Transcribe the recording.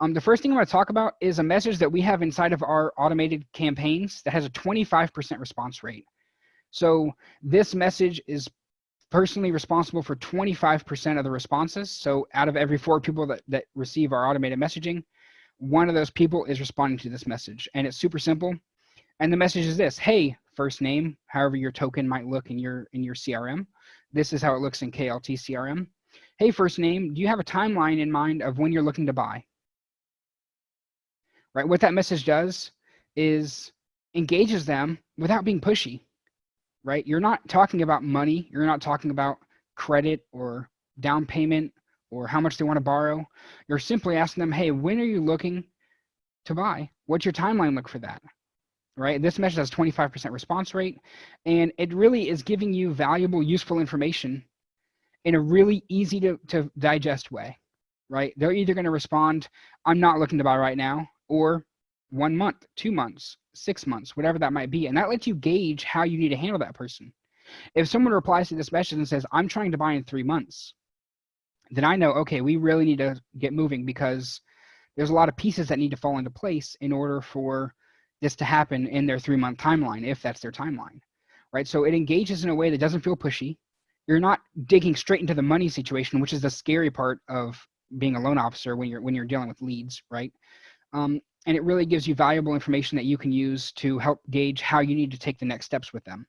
Um, the first thing I'm going to talk about is a message that we have inside of our automated campaigns that has a 25% response rate. So this message is personally responsible for 25% of the responses. So out of every four people that, that receive our automated messaging, one of those people is responding to this message. And it's super simple. And the message is this, hey, first name, however your token might look in your in your CRM. This is how it looks in KLT CRM. Hey, first name, do you have a timeline in mind of when you're looking to buy? Right, what that message does is engages them without being pushy right? You're not talking about money. You're not talking about credit or down payment or how much they want to borrow. You're simply asking them, hey, when are you looking to buy? What's your timeline look for that? Right? This message has 25% response rate, and it really is giving you valuable, useful information in a really easy to, to digest way, right? They're either going to respond, I'm not looking to buy right now, or one month, two months, six months, whatever that might be. And that lets you gauge how you need to handle that person. If someone replies to this message and says, I'm trying to buy in three months, then I know, okay, we really need to get moving because there's a lot of pieces that need to fall into place in order for this to happen in their three month timeline, if that's their timeline, right? So it engages in a way that doesn't feel pushy. You're not digging straight into the money situation, which is the scary part of being a loan officer when you're when you're dealing with leads, right? Um, and it really gives you valuable information that you can use to help gauge how you need to take the next steps with them.